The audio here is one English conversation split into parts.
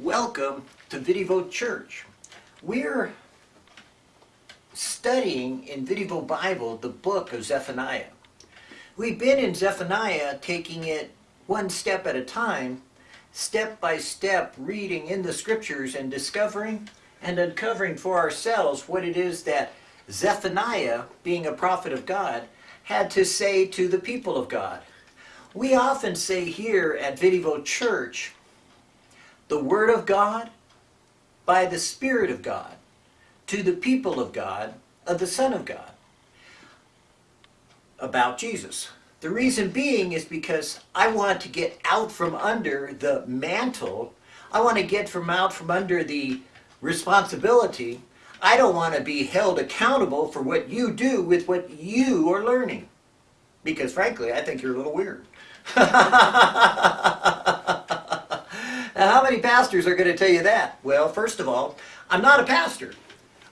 Welcome to Vidivo Church. We're studying in Vidivo Bible the book of Zephaniah. We've been in Zephaniah taking it one step at a time, step by step reading in the scriptures and discovering and uncovering for ourselves what it is that Zephaniah, being a prophet of God, had to say to the people of God. We often say here at Vidivo Church, the Word of God by the Spirit of God to the people of God of the Son of God about Jesus. The reason being is because I want to get out from under the mantle. I want to get from out from under the responsibility. I don't want to be held accountable for what you do with what you are learning. Because frankly, I think you're a little weird. Now, how many pastors are going to tell you that? Well, first of all, I'm not a pastor.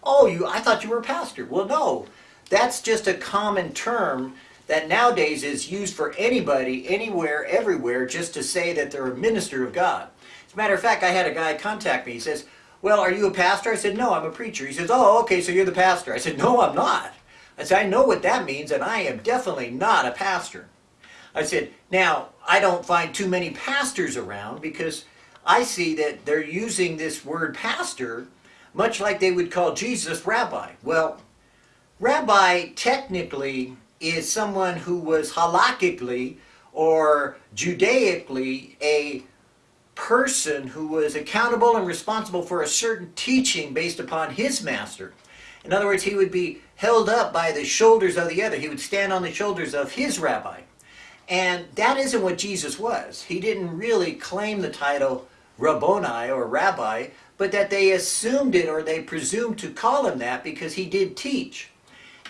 Oh, you? I thought you were a pastor. Well, no. That's just a common term that nowadays is used for anybody, anywhere, everywhere, just to say that they're a minister of God. As a matter of fact, I had a guy contact me. He says, well, are you a pastor? I said, no, I'm a preacher. He says, oh, okay, so you're the pastor. I said, no, I'm not. I said, I know what that means, and I am definitely not a pastor. I said, now, I don't find too many pastors around because I see that they're using this word pastor much like they would call Jesus rabbi. Well, rabbi technically is someone who was halakhically or Judaically a person who was accountable and responsible for a certain teaching based upon his master. In other words, he would be held up by the shoulders of the other. He would stand on the shoulders of his rabbi. And that isn't what Jesus was. He didn't really claim the title Rabboni or rabbi, but that they assumed it or they presumed to call him that because he did teach.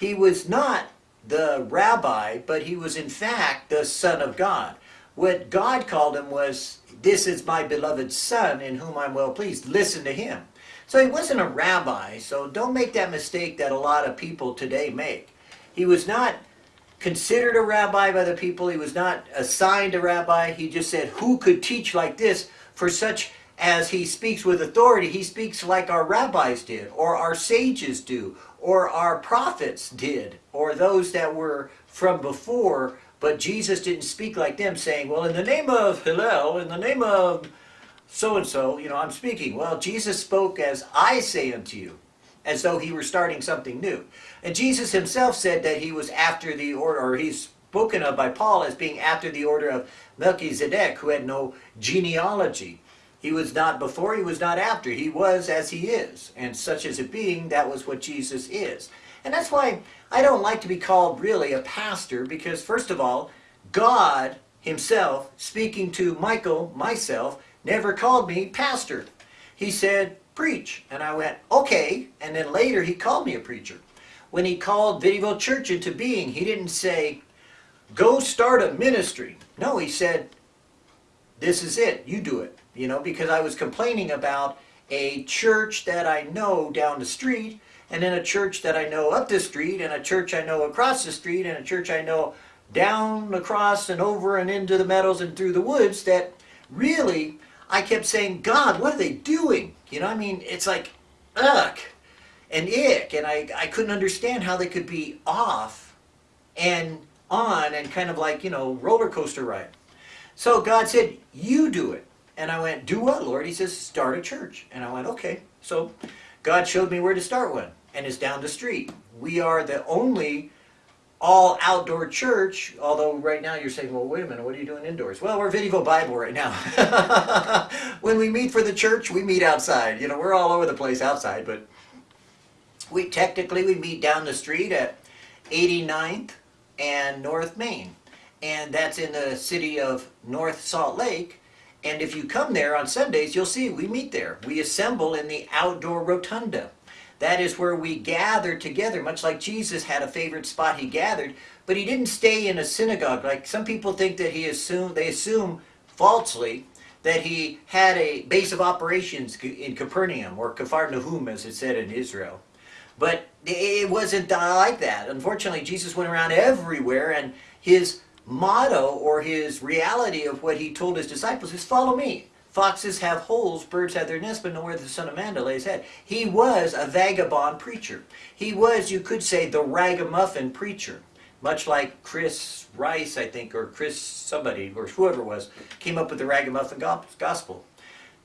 He was not the rabbi, but he was in fact the Son of God. What God called him was, This is my beloved Son in whom I'm well pleased. Listen to him. So he wasn't a rabbi, so don't make that mistake that a lot of people today make. He was not considered a rabbi by the people. He was not assigned a rabbi. He just said, who could teach like this? For such as he speaks with authority, he speaks like our rabbis did, or our sages do, or our prophets did, or those that were from before, but Jesus didn't speak like them, saying, well, in the name of Hillel, in the name of so-and-so, you know, I'm speaking. Well, Jesus spoke as I say unto you, as though he were starting something new. And Jesus himself said that he was after the order, or he's spoken of by Paul as being after the order of Melchizedek, who had no genealogy. He was not before, he was not after. He was as he is. And such as a being, that was what Jesus is. And that's why I don't like to be called really a pastor, because first of all, God himself, speaking to Michael, myself, never called me pastor. He said, preach. And I went, okay. And then later he called me a preacher. When he called Vidivo Church into being, he didn't say, go start a ministry. No, he said, this is it, you do it. You know, because I was complaining about a church that I know down the street, and then a church that I know up the street, and a church I know across the street, and a church I know down across and over and into the meadows and through the woods that really I kept saying, God, what are they doing? You know, I mean, it's like, ugh, and ick, and I, I couldn't understand how they could be off and on and kind of like, you know, roller coaster ride. So God said, you do it. And I went, do what, Lord? He says, start a church. And I went, okay. So God showed me where to start one. And it's down the street. We are the only all outdoor church, although right now you're saying, well, wait a minute, what are you doing indoors? Well, we're Vidivo Bible right now. when we meet for the church, we meet outside. You know, we're all over the place outside, but we technically we meet down the street at 89th and North Main. And that's in the city of North Salt Lake. And if you come there on Sundays, you'll see we meet there. We assemble in the outdoor rotunda. That is where we gather together, much like Jesus had a favorite spot he gathered, but he didn't stay in a synagogue. Like some people think that he assumed, they assume falsely that he had a base of operations in Capernaum or Capharnaum as it said in Israel. But it wasn't like that. Unfortunately, Jesus went around everywhere and his motto or his reality of what he told his disciples is follow me. Foxes have holes, birds have their nests, but nowhere the Son of Man to lay his head. He was a vagabond preacher. He was, you could say, the ragamuffin preacher. Much like Chris Rice, I think, or Chris somebody, or whoever was, came up with the ragamuffin gospel.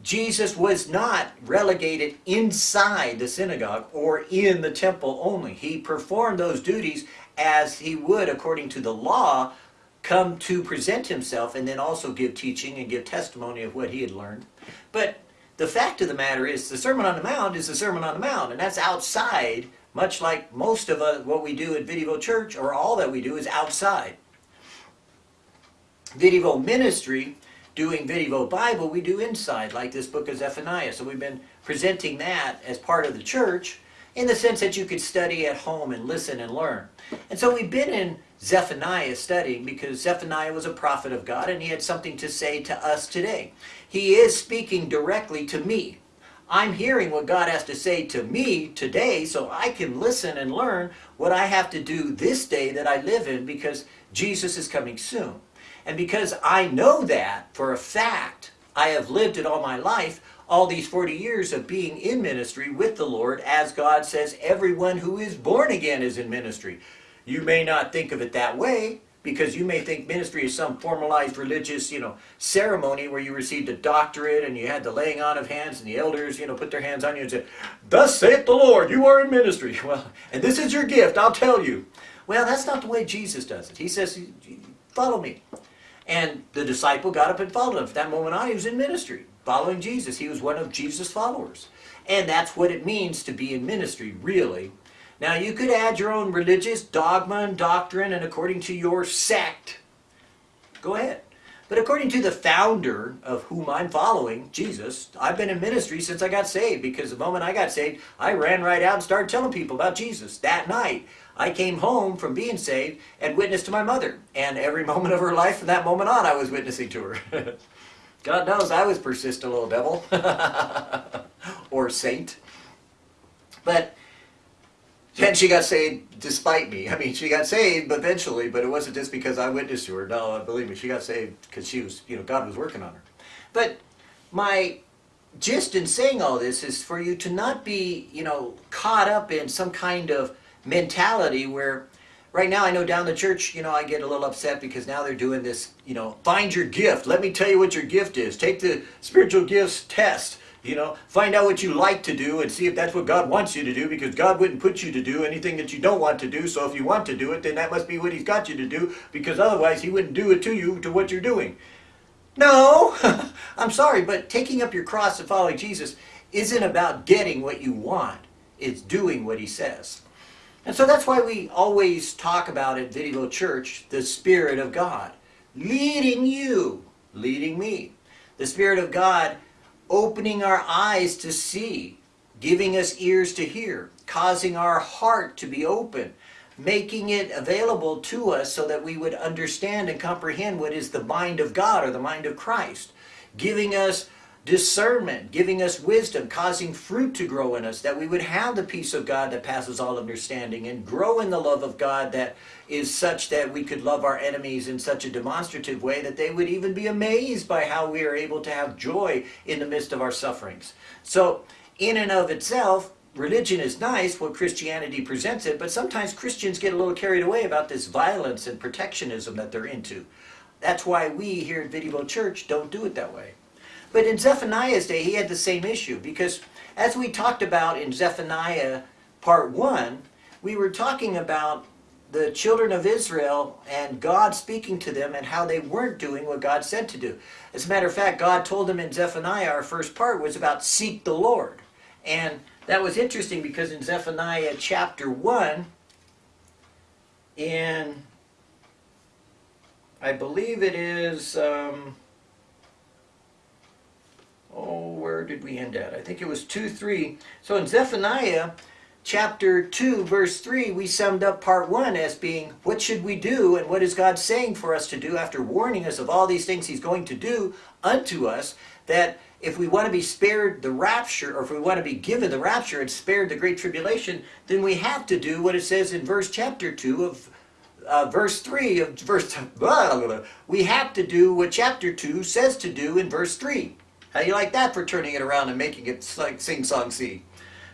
Jesus was not relegated inside the synagogue or in the temple only. He performed those duties as he would, according to the law, come to present himself and then also give teaching and give testimony of what he had learned. But the fact of the matter is the Sermon on the Mount is the Sermon on the Mount, and that's outside, much like most of us, what we do at Videvo Church, or all that we do, is outside. Videvo ministry doing Video Bible, we do inside, like this book of Zephaniah. So we've been presenting that as part of the church in the sense that you could study at home and listen and learn. And so we've been in Zephaniah studying because Zephaniah was a prophet of God and he had something to say to us today. He is speaking directly to me. I'm hearing what God has to say to me today so I can listen and learn what I have to do this day that I live in because Jesus is coming soon. And because I know that for a fact, I have lived it all my life, all these 40 years of being in ministry with the Lord, as God says, everyone who is born again is in ministry. You may not think of it that way, because you may think ministry is some formalized religious, you know, ceremony where you received a doctorate and you had the laying on of hands and the elders, you know, put their hands on you and said, Thus saith the Lord, you are in ministry. Well, and this is your gift, I'll tell you. Well, that's not the way Jesus does it. He says, follow me. And the disciple got up and followed him. From that moment on, he was in ministry, following Jesus. He was one of Jesus' followers. And that's what it means to be in ministry, really. Now, you could add your own religious dogma and doctrine, and according to your sect, go ahead. But according to the founder of whom I'm following, Jesus, I've been in ministry since I got saved because the moment I got saved, I ran right out and started telling people about Jesus that night. I came home from being saved and witnessed to my mother. And every moment of her life from that moment on, I was witnessing to her. God knows I was persistent little devil. or saint. But then she got saved despite me. I mean, she got saved eventually, but it wasn't just because I witnessed to her. No, believe me, she got saved because she was, you know, God was working on her. But my gist in saying all this is for you to not be, you know, caught up in some kind of mentality where right now I know down the church, you know, I get a little upset because now they're doing this, you know, find your gift. Let me tell you what your gift is. Take the spiritual gifts test. You know, find out what you like to do and see if that's what God wants you to do because God wouldn't put you to do anything that you don't want to do. So if you want to do it, then that must be what he's got you to do because otherwise he wouldn't do it to you to what you're doing. No, I'm sorry, but taking up your cross and following Jesus isn't about getting what you want. It's doing what he says. And so that's why we always talk about at Videvo Church the Spirit of God leading you, leading me. The Spirit of God opening our eyes to see, giving us ears to hear, causing our heart to be open, making it available to us so that we would understand and comprehend what is the mind of God or the mind of Christ, giving us discernment, giving us wisdom, causing fruit to grow in us, that we would have the peace of God that passes all understanding and grow in the love of God that is such that we could love our enemies in such a demonstrative way that they would even be amazed by how we are able to have joy in the midst of our sufferings. So, in and of itself, religion is nice, what Christianity presents it, but sometimes Christians get a little carried away about this violence and protectionism that they're into. That's why we here at Videvo Church don't do it that way. But in Zephaniah's day, he had the same issue because as we talked about in Zephaniah part 1, we were talking about the children of Israel and God speaking to them and how they weren't doing what God said to do. As a matter of fact, God told them in Zephaniah, our first part was about seek the Lord. And that was interesting because in Zephaniah chapter 1, in, I believe it is, um, oh, where did we end at? I think it was 2, 3. So in Zephaniah chapter 2, verse 3, we summed up part 1 as being, what should we do and what is God saying for us to do after warning us of all these things he's going to do unto us, that if we want to be spared the rapture, or if we want to be given the rapture and spared the great tribulation, then we have to do what it says in verse chapter 2 of uh, verse 3 of verse blah, blah, blah. we have to do what chapter 2 says to do in verse 3 How do you like that for turning it around and making it like sing song see?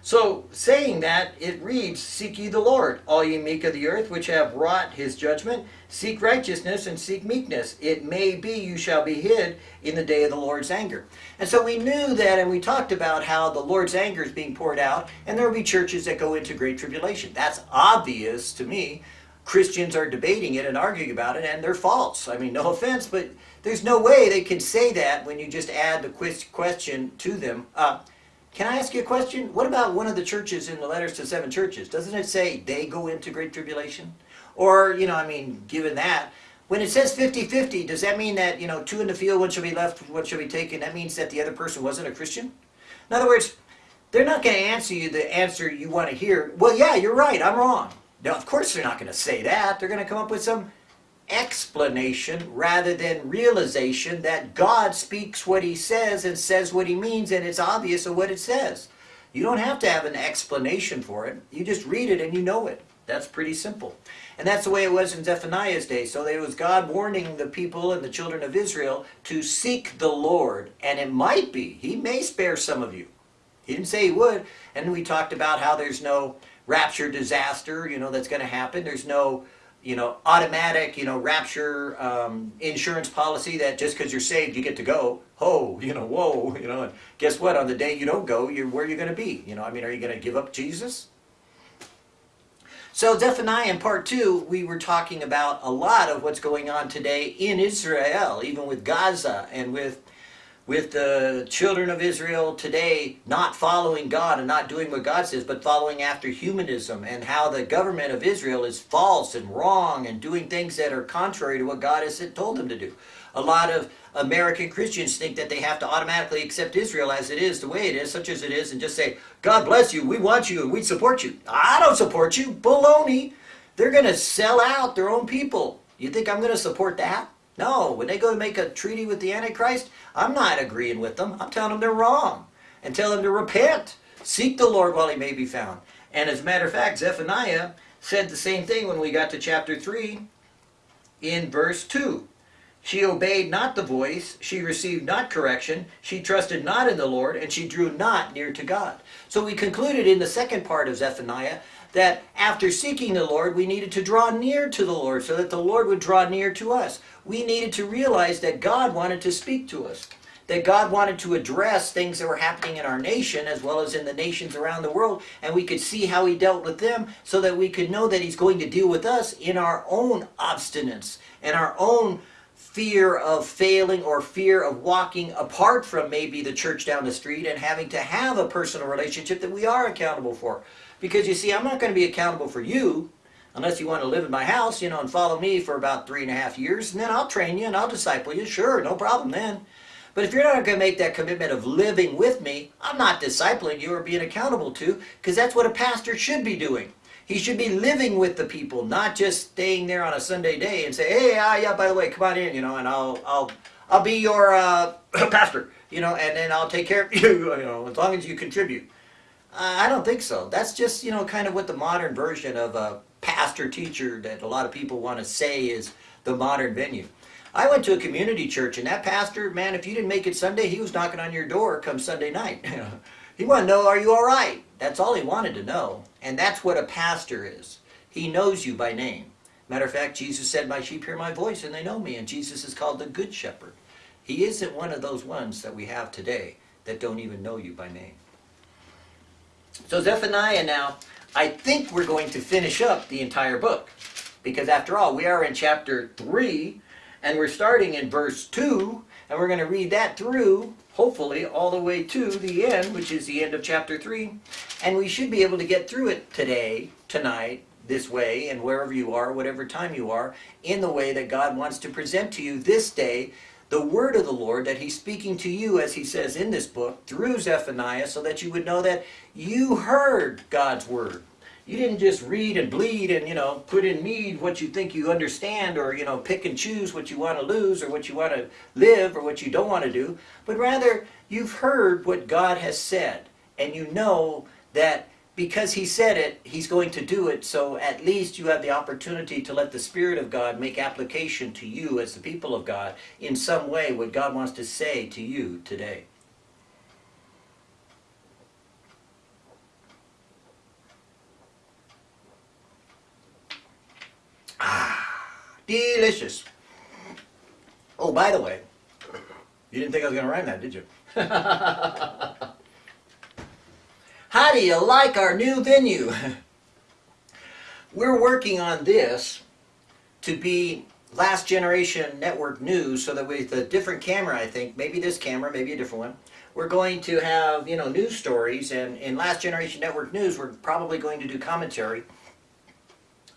So, saying that, it reads, Seek ye the Lord, all ye meek of the earth, which have wrought his judgment. Seek righteousness and seek meekness. It may be you shall be hid in the day of the Lord's anger. And so we knew that, and we talked about how the Lord's anger is being poured out, and there will be churches that go into great tribulation. That's obvious to me. Christians are debating it and arguing about it, and they're false. I mean, no offense, but there's no way they can say that when you just add the question to them. Uh, can I ask you a question? What about one of the churches in the letters to seven churches? Doesn't it say they go into great tribulation? Or, you know, I mean, given that, when it says 50-50, does that mean that, you know, two in the field, one shall be left, one shall be taken? That means that the other person wasn't a Christian? In other words, they're not going to answer you the answer you want to hear. Well, yeah, you're right, I'm wrong. Now, of course they're not going to say that. They're going to come up with some explanation rather than realization that God speaks what he says and says what he means and it's obvious of what it says. You don't have to have an explanation for it. You just read it and you know it. That's pretty simple. And that's the way it was in Zephaniah's day. So it was God warning the people and the children of Israel to seek the Lord. And it might be, he may spare some of you. He didn't say he would. And we talked about how there's no rapture disaster, you know, that's going to happen. There's no you know, automatic, you know, rapture um, insurance policy that just because you're saved, you get to go. Oh, you know, whoa, you know, and guess what? On the day you don't go, you're where you're going to be. You know, I mean, are you going to give up Jesus? So Zephaniah in part two, we were talking about a lot of what's going on today in Israel, even with Gaza and with with the children of Israel today not following God and not doing what God says, but following after humanism and how the government of Israel is false and wrong and doing things that are contrary to what God has told them to do. A lot of American Christians think that they have to automatically accept Israel as it is, the way it is, such as it is, and just say, God bless you, we want you, and we support you. I don't support you. Baloney. They're going to sell out their own people. You think I'm going to support that? No, when they go to make a treaty with the Antichrist, I'm not agreeing with them. I'm telling them they're wrong. And tell them to repent. Seek the Lord while he may be found. And as a matter of fact, Zephaniah said the same thing when we got to chapter 3 in verse 2. She obeyed not the voice, she received not correction, she trusted not in the Lord, and she drew not near to God. So we concluded in the second part of Zephaniah that after seeking the Lord, we needed to draw near to the Lord so that the Lord would draw near to us. We needed to realize that God wanted to speak to us, that God wanted to address things that were happening in our nation as well as in the nations around the world, and we could see how He dealt with them so that we could know that He's going to deal with us in our own obstinance and our own fear of failing or fear of walking apart from maybe the church down the street and having to have a personal relationship that we are accountable for. Because you see, I'm not going to be accountable for you unless you want to live in my house, you know, and follow me for about three and a half years, and then I'll train you and I'll disciple you. Sure, no problem then. But if you're not going to make that commitment of living with me, I'm not discipling you or being accountable to, because that's what a pastor should be doing. He should be living with the people, not just staying there on a Sunday day and say, "Hey, ah, yeah, by the way, come on in, you know, and I'll, I'll, I'll be your uh, pastor, you know, and then I'll take care of you, you know, as long as you contribute." I don't think so. That's just, you know, kind of what the modern version of a pastor teacher that a lot of people want to say is the modern venue. I went to a community church and that pastor, man, if you didn't make it Sunday, he was knocking on your door come Sunday night. he wanted to know, are you all right? That's all he wanted to know. And that's what a pastor is. He knows you by name. Matter of fact, Jesus said, my sheep hear my voice and they know me. And Jesus is called the good shepherd. He isn't one of those ones that we have today that don't even know you by name. So Zephaniah now, I think we're going to finish up the entire book. Because after all, we are in chapter 3, and we're starting in verse 2, and we're going to read that through, hopefully, all the way to the end, which is the end of chapter 3. And we should be able to get through it today, tonight, this way, and wherever you are, whatever time you are, in the way that God wants to present to you this day the word of the Lord that he's speaking to you, as he says in this book, through Zephaniah, so that you would know that you heard God's word. You didn't just read and bleed and, you know, put in mead what you think you understand or, you know, pick and choose what you want to lose or what you want to live or what you don't want to do, but rather you've heard what God has said and you know that because he said it, he's going to do it, so at least you have the opportunity to let the Spirit of God make application to you as the people of God in some way what God wants to say to you today. Ah, delicious. Oh, by the way, you didn't think I was going to rhyme that, did you? How do you like our new venue? We're working on this to be last generation network news so that with a different camera, I think, maybe this camera, maybe a different one, we're going to have, you know, news stories and in last generation network news, we're probably going to do commentary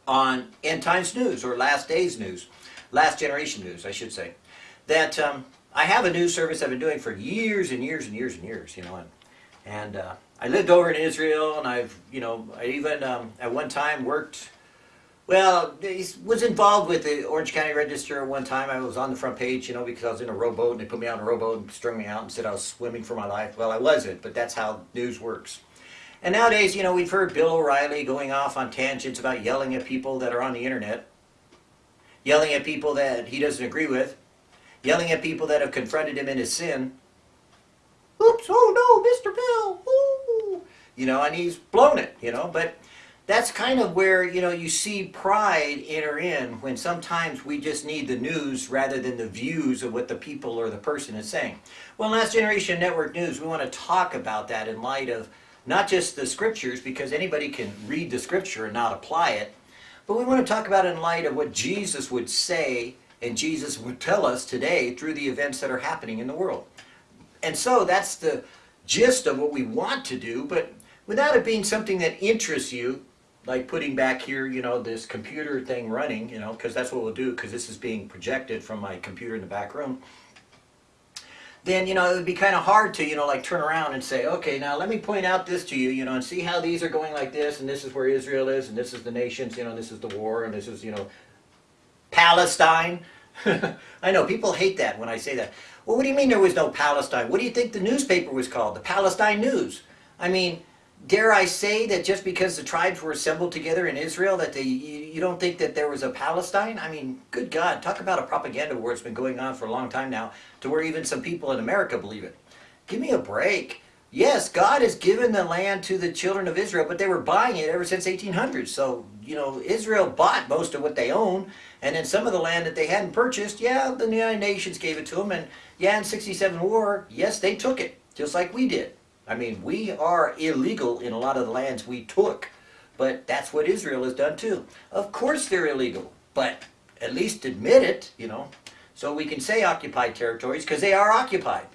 on end times news or last days news, last generation news, I should say. That um, I have a news service I've been doing for years and years and years and years, you know, and, and uh, I lived over in Israel and I've, you know, I even um, at one time worked, well, was involved with the Orange County Register at one time. I was on the front page, you know, because I was in a rowboat and they put me on a rowboat and strung me out and said I was swimming for my life. Well, I wasn't, but that's how news works. And nowadays, you know, we've heard Bill O'Reilly going off on tangents about yelling at people that are on the internet, yelling at people that he doesn't agree with, yelling at people that have confronted him in his sin. Oops, oh no, Mr. Bill, ooh. You know, and he's blown it, you know, but that's kind of where, you know, you see pride enter in when sometimes we just need the news rather than the views of what the people or the person is saying. Well, Last Generation Network News, we want to talk about that in light of not just the scriptures, because anybody can read the scripture and not apply it, but we want to talk about in light of what Jesus would say and Jesus would tell us today through the events that are happening in the world. And so that's the gist of what we want to do, but without it being something that interests you, like putting back here, you know, this computer thing running, you know, because that's what we'll do, because this is being projected from my computer in the back room then you know it would be kind of hard to you know like turn around and say okay now let me point out this to you you know and see how these are going like this and this is where Israel is and this is the nations you know this is the war and this is you know Palestine. I know people hate that when I say that. Well what do you mean there was no Palestine? What do you think the newspaper was called? The Palestine News. I mean dare I say that just because the tribes were assembled together in Israel that they you, you, don't think that there was a Palestine? I mean, good God, talk about a propaganda war that's been going on for a long time now to where even some people in America believe it. Give me a break. Yes, God has given the land to the children of Israel, but they were buying it ever since 1800. So, you know, Israel bought most of what they own, and then some of the land that they hadn't purchased, yeah, the United Nations gave it to them, and yeah, in 67 war, yes, they took it, just like we did. I mean, we are illegal in a lot of the lands we took, but that's what Israel has done too. Of course they're illegal, but at least admit it, you know. So we can say occupied territories because they are occupied.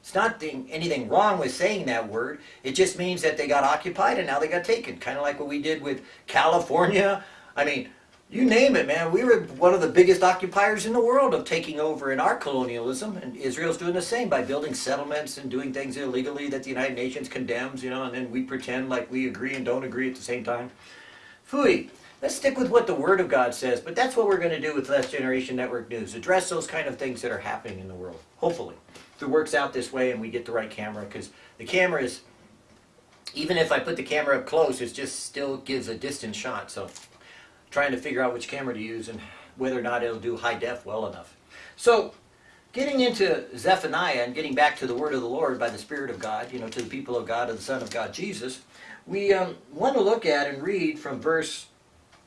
It's not anything wrong with saying that word. It just means that they got occupied and now they got taken. Kind of like what we did with California. I mean, you name it, man. We were one of the biggest occupiers in the world of taking over in our colonialism, and Israel's doing the same by building settlements and doing things illegally that the United Nations condemns, you know, and then we pretend like we agree and don't agree at the same time. Fooey. Let's stick with what the Word of God says, but that's what we're going to do with Last Generation Network News. Address those kind of things that are happening in the world, hopefully. If it works out this way and we get the right camera, because the camera is, even if I put the camera up close, it just still gives a distant shot, so trying to figure out which camera to use and whether or not it'll do high def well enough. So getting into Zephaniah and getting back to the word of the Lord by the Spirit of God, you know, to the people of God, of the Son of God, Jesus, we um, want to look at and read from verse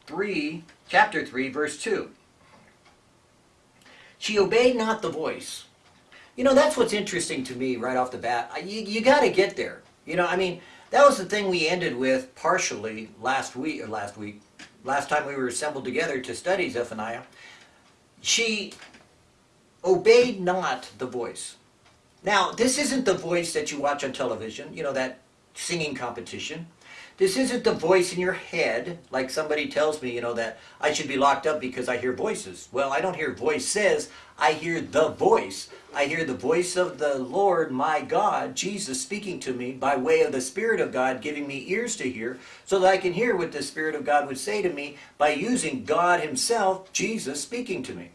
3, chapter 3, verse 2. She obeyed not the voice. You know, that's what's interesting to me right off the bat. You, you got to get there. You know, I mean, that was the thing we ended with partially last week, or last week, last time we were assembled together to study Zephaniah, she obeyed not the voice. Now, this isn't the voice that you watch on television, you know, that singing competition. This isn't the voice in your head, like somebody tells me, you know, that I should be locked up because I hear voices. Well, I don't hear voices, I hear the voice. I hear the voice of the Lord, my God, Jesus speaking to me by way of the Spirit of God, giving me ears to hear, so that I can hear what the Spirit of God would say to me by using God himself, Jesus, speaking to me.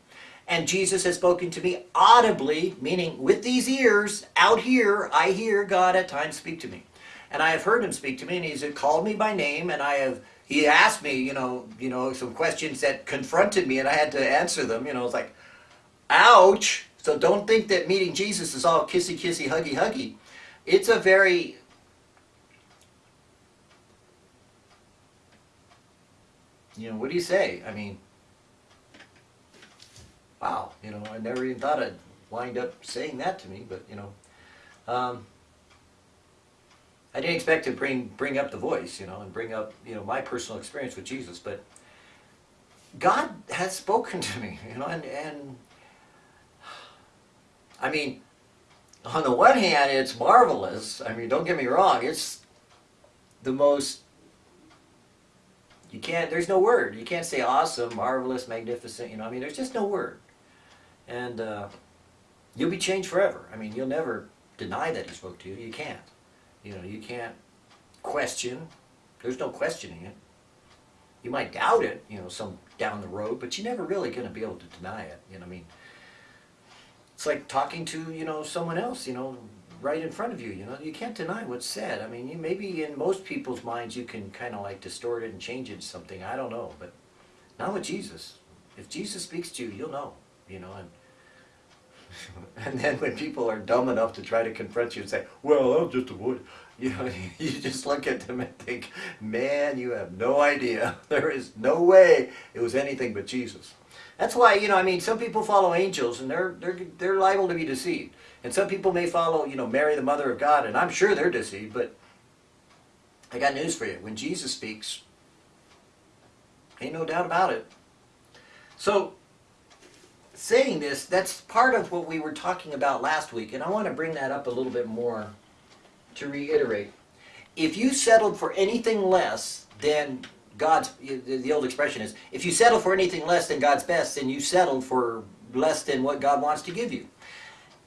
And Jesus has spoken to me audibly, meaning with these ears, out here, I hear God at times speak to me. And I have heard him speak to me, and he's called me by name, and I have he asked me, you know, you know, some questions that confronted me, and I had to answer them. You know, it's like, ouch. So don't think that meeting Jesus is all kissy, kissy, huggy, huggy. It's a very you know, what do you say? I mean, wow, you know, I never even thought I'd wind up saying that to me, but you know, um, I didn't expect to bring bring up the voice, you know, and bring up you know my personal experience with Jesus, but God has spoken to me, you know, and and I mean, on the one hand, it's marvelous. I mean, don't get me wrong, it's the most you can't there's no word. You can't say awesome marvelous magnificent you know i mean there's just no word. And uh, you'll be changed forever. I mean you'll never deny that he spoke to you. You can't. You know you can't question. There's no questioning it. You might doubt it you know some down the road but you're never really going to be able to deny it. You know i mean it's like talking to you know someone else you know right in front of you. You know, you can't deny what's said. I mean, you, maybe in most people's minds you can kind of like distort it and change it to something. I don't know, but not with Jesus. If Jesus speaks to you, you'll know. You know, and and then when people are dumb enough to try to confront you and say, "Well, I'll just avoid," you know, you just look at them and think, "Man, you have no idea. There is no way it was anything but Jesus." That's why, you know, I mean, some people follow angels and they're, they're, they're liable to be deceived. And some people may follow, you know, Mary, the mother of God, and I'm sure they're deceived, but I got news for you. When Jesus speaks, ain't no doubt about it. So, saying this, that's part of what we were talking about last week, and I want to bring that up a little bit more to reiterate. If you settled for anything less than God's, the old expression is, if you settle for anything less than God's best, then you settled for less than what God wants to give you.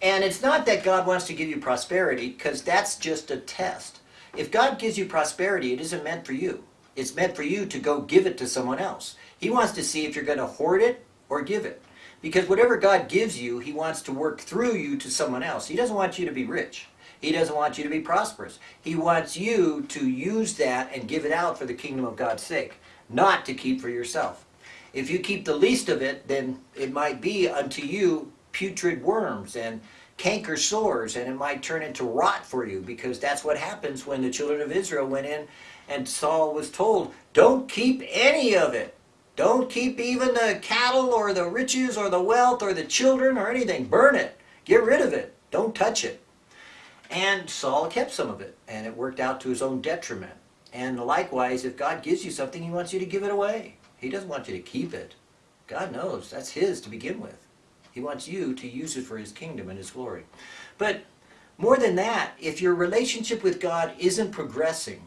And it's not that God wants to give you prosperity, because that's just a test. If God gives you prosperity, it isn't meant for you. It's meant for you to go give it to someone else. He wants to see if you're going to hoard it or give it. Because whatever God gives you, He wants to work through you to someone else. He doesn't want you to be rich. He doesn't want you to be prosperous. He wants you to use that and give it out for the kingdom of God's sake, not to keep for yourself. If you keep the least of it, then it might be unto you putrid worms and canker sores and it might turn into rot for you because that's what happens when the children of Israel went in and Saul was told, don't keep any of it. Don't keep even the cattle or the riches or the wealth or the children or anything. Burn it. Get rid of it. Don't touch it. And Saul kept some of it and it worked out to his own detriment. And likewise, if God gives you something, he wants you to give it away. He doesn't want you to keep it. God knows that's his to begin with. He wants you to use it for His kingdom and His glory. But more than that, if your relationship with God isn't progressing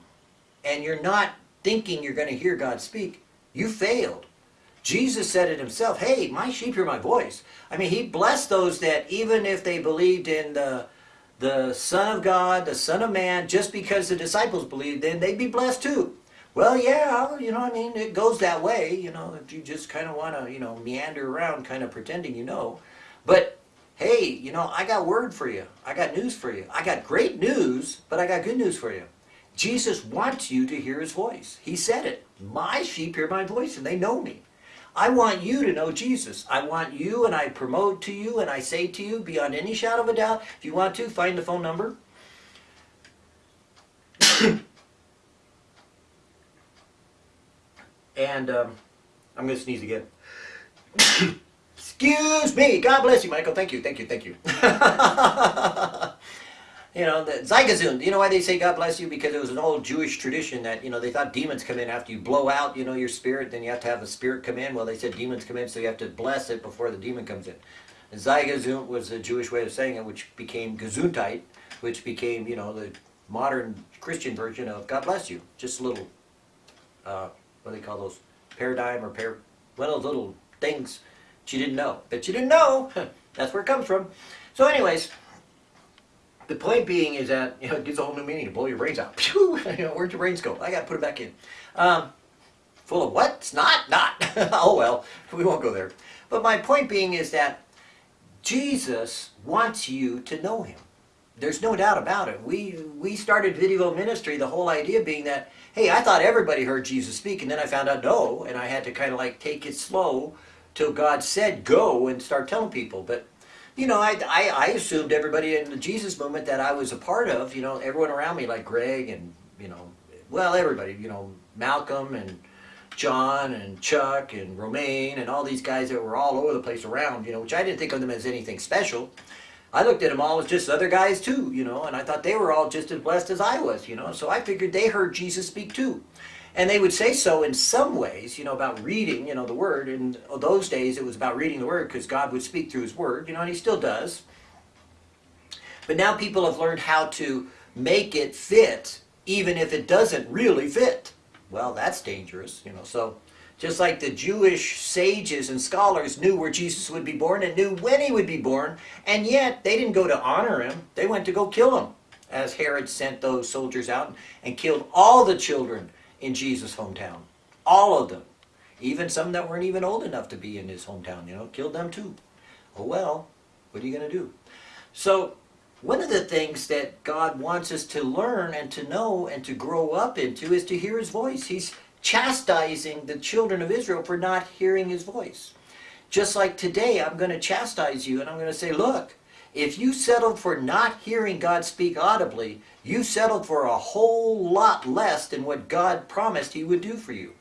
and you're not thinking you're going to hear God speak, you failed. Jesus said it himself, hey, my sheep hear my voice. I mean, he blessed those that even if they believed in the, the Son of God, the Son of Man, just because the disciples believed, then they'd be blessed too. Well, yeah, you know, I mean, it goes that way, you know, if you just kind of want to, you know, meander around kind of pretending you know. But, hey, you know, I got word for you. I got news for you. I got great news, but I got good news for you. Jesus wants you to hear his voice. He said it. My sheep hear my voice and they know me. I want you to know Jesus. I want you and I promote to you and I say to you beyond any shadow of a doubt, if you want to, find the phone number. And um, I'm going to sneeze again. Excuse me. God bless you, Michael. Thank you, thank you, thank you. you know, the Zeigazund. You know why they say God bless you? Because it was an old Jewish tradition that, you know, they thought demons come in after you blow out, you know, your spirit. Then you have to have a spirit come in. Well, they said demons come in, so you have to bless it before the demon comes in. And Zeigazund was a Jewish way of saying it, which became Gesundheit, which became, you know, the modern Christian version of God bless you. Just a little... Uh, what do they call those, paradigm or par, one of those little things that you didn't know. That you didn't know, that's where it comes from. So anyways, the point being is that, you know, it gives a whole new meaning to blow your brains out. Where'd your brains go? I gotta put it back in. Um, full of what? It's not? Not. oh well, we won't go there. But my point being is that Jesus wants you to know Him. There's no doubt about it. We, we started Video Ministry, the whole idea being that hey, I thought everybody heard Jesus speak, and then I found out no, and I had to kind of like take it slow till God said go and start telling people. But, you know, I, I, I assumed everybody in the Jesus movement that I was a part of, you know, everyone around me, like Greg and, you know, well, everybody, you know, Malcolm and, John and Chuck and Romaine and all these guys that were all over the place around, you know, which I didn't think of them as anything special. I looked at them all as just other guys too, you know, and I thought they were all just as blessed as I was, you know, so I figured they heard Jesus speak too. And they would say so in some ways, you know, about reading, you know, the Word. In those days, it was about reading the Word because God would speak through His Word, you know, and He still does. But now people have learned how to make it fit, even if it doesn't really fit. Well, that's dangerous, you know. So, just like the Jewish sages and scholars knew where Jesus would be born and knew when he would be born, and yet they didn't go to honor him, they went to go kill him, as Herod sent those soldiers out and killed all the children in Jesus' hometown. All of them. Even some that weren't even old enough to be in his hometown, you know, killed them too. Oh well, what are you going to do? So, one of the things that God wants us to learn and to know and to grow up into is to hear his voice. He's chastising the children of Israel for not hearing his voice. Just like today, I'm going to chastise you and I'm going to say, look, if you settled for not hearing God speak audibly, you settled for a whole lot less than what God promised he would do for you.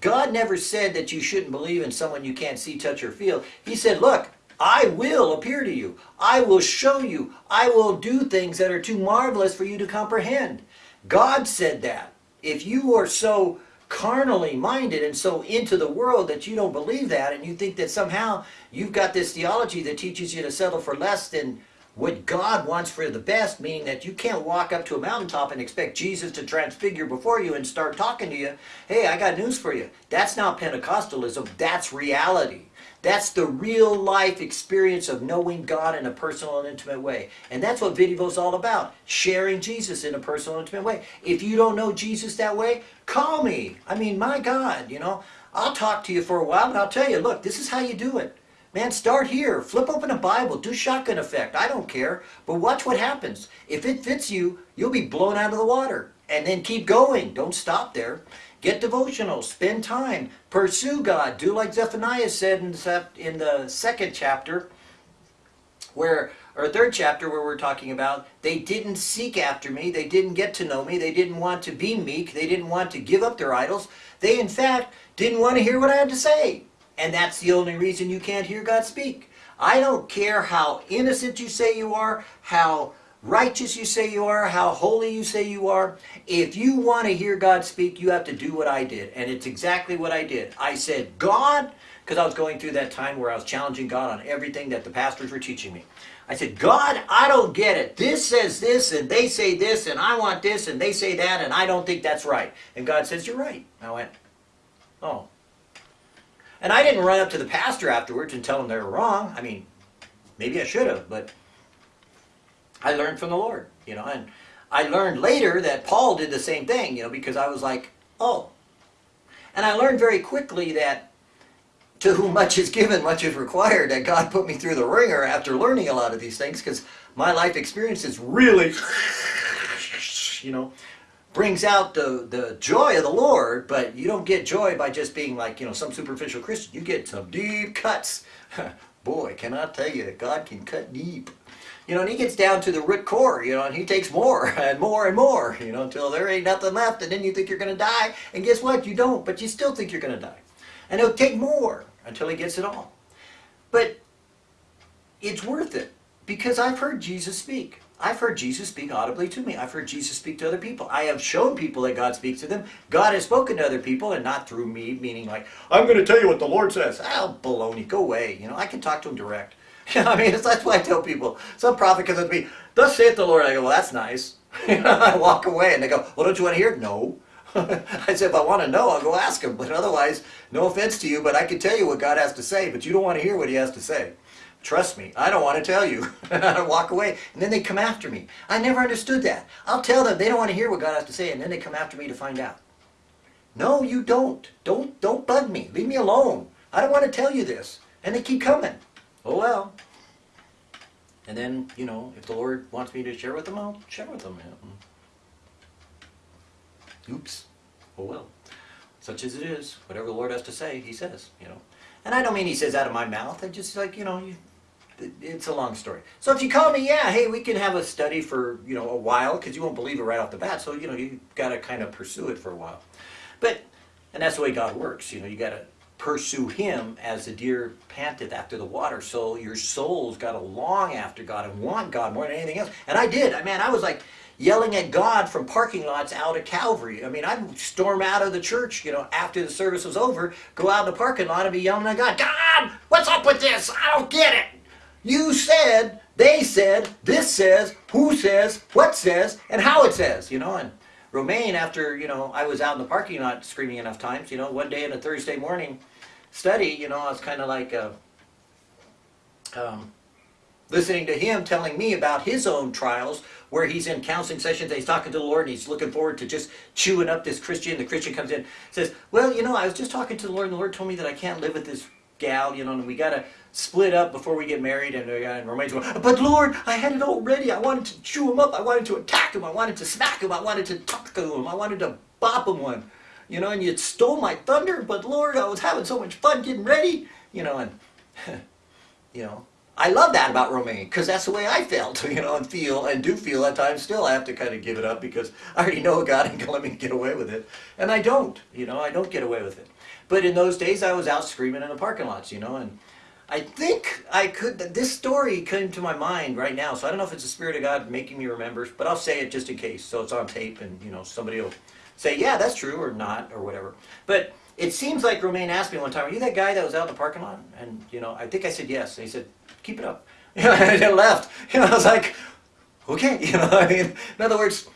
God never said that you shouldn't believe in someone you can't see, touch, or feel. He said, look, I will appear to you. I will show you. I will do things that are too marvelous for you to comprehend. God said that. If you are so carnally minded and so into the world that you don't believe that and you think that somehow you've got this theology that teaches you to settle for less than what God wants for the best, meaning that you can't walk up to a mountaintop and expect Jesus to transfigure before you and start talking to you. Hey, I got news for you. That's not Pentecostalism, that's reality. That's the real life experience of knowing God in a personal and intimate way. And that's what video is all about. Sharing Jesus in a personal and intimate way. If you don't know Jesus that way, call me. I mean, my God, you know, I'll talk to you for a while and I'll tell you, look, this is how you do it. Man, start here. Flip open a Bible. Do shotgun effect. I don't care. But watch what happens. If it fits you, you'll be blown out of the water. And then keep going. Don't stop there. Get devotional. Spend time. Pursue God. Do like Zephaniah said in the second chapter, where or third chapter where we're talking about they didn't seek after me they didn't get to know me they didn't want to be meek they didn't want to give up their idols they in fact didn't want to hear what i had to say and that's the only reason you can't hear God speak. I don't care how innocent you say you are, how righteous you say you are, how holy you say you are. If you want to hear God speak, you have to do what I did. And it's exactly what I did. I said, God, because I was going through that time where I was challenging God on everything that the pastors were teaching me. I said, God, I don't get it. This says this, and they say this, and I want this, and they say that, and I don't think that's right. And God says, You're right. I went, Oh, and I didn't run up to the pastor afterwards and tell him they were wrong. I mean, maybe I should have, but I learned from the Lord, you know. And I learned later that Paul did the same thing, you know, because I was like, oh. And I learned very quickly that to whom much is given, much is required, that God put me through the wringer after learning a lot of these things because my life experience is really, you know, brings out the, the joy of the Lord, but you don't get joy by just being like, you know, some superficial Christian. You get some deep cuts. Boy, can I tell you that God can cut deep. You know, and he gets down to the root core, you know, and he takes more and more and more, you know, until there ain't nothing left, and then you think you're going to die, and guess what? You don't, but you still think you're going to die. And he'll take more until he gets it all. But it's worth it, because I've heard Jesus speak. I've heard Jesus speak audibly to me. I've heard Jesus speak to other people. I have shown people that God speaks to them. God has spoken to other people and not through me, meaning like, I'm going to tell you what the Lord says. Oh, baloney, go away. You know, I can talk to him direct. I mean, that's why I tell people. Some prophet comes up to me, thus saith the Lord. I go, well, that's nice. I walk away and they go, well, don't you want to hear it? No. I said, if I want to know, I'll go ask him. But otherwise, no offense to you, but I can tell you what God has to say, but you don't want to hear what he has to say. Trust me, I don't want to tell you. I walk away. And then they come after me. I never understood that. I'll tell them they don't want to hear what God has to say, and then they come after me to find out. No, you don't. Don't don't bug me. Leave me alone. I don't want to tell you this. And they keep coming. Oh well. And then, you know, if the Lord wants me to share with them, I'll share with them. Oops. Oh well. Such as it is. Whatever the Lord has to say, he says, you know. And I don't mean he says out of my mouth. I just like, you know, you, it's a long story. So if you call me, yeah, hey, we can have a study for, you know, a while because you won't believe it right off the bat. So, you know, you got to kind of pursue it for a while. But And that's the way God works. You know, you got to pursue Him as the deer panteth after the water. So your soul's got to long after God and want God more than anything else. And I did. I mean, I was like yelling at God from parking lots out at Calvary. I mean, I'd storm out of the church, you know, after the service was over, go out in the parking lot and be yelling at God, God, what's up with this? I don't get it. You said, they said, this says, who says, what says, and how it says, you know, and Romaine, after, you know, I was out in the parking lot screaming enough times, you know, one day in a Thursday morning study, you know, I was kind of like uh, um, listening to him telling me about his own trials where he's in counseling sessions, he's talking to the Lord, and he's looking forward to just chewing up this Christian. The Christian comes in, says, well, you know, I was just talking to the Lord, and the Lord told me that I can't live with this gal, you know, and we got to split up before we get married. And, uh, and Romaine's going, but Lord, I had it all ready. I wanted to chew him up. I wanted to attack him. I wanted to smack him. I wanted to talk to him. I wanted to bop him one. You know, and you stole my thunder, but Lord, I was having so much fun getting ready. You know, and, you know, I love that about Romaine because that's the way I felt, you know, and feel and do feel at times still. I have to kind of give it up because I already know God ain't gonna let me get away with it, and I don't, you know, I don't get away with it. But in those days, I was out screaming in the parking lots, you know, and I think I could. This story came to my mind right now, so I don't know if it's the Spirit of God making me remember, but I'll say it just in case, so it's on tape, and you know, somebody will say, "Yeah, that's true," or not, or whatever. But it seems like Romaine asked me one time, "Are you that guy that was out in the parking lot?" And you know, I think I said yes. And he said, "Keep it up." You know, and I left. You know, I was like, "Okay," you know. I mean, in other words,